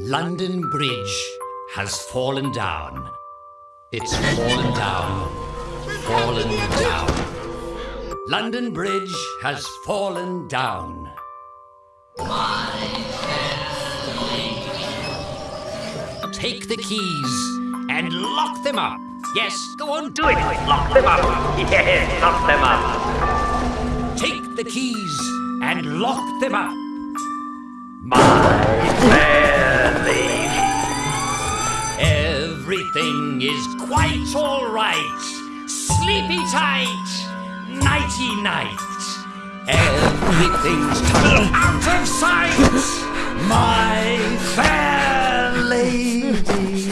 London Bridge has fallen down. It's fallen down, fallen down. London Bridge has fallen down. Take the keys and lock them up. Yes, go on, do it. Lock them up. Yes, lock them up. Take the keys and lock them up. Everything is quite all right. Sleepy tight, nighty night. Everything's out of sight. My fair lady.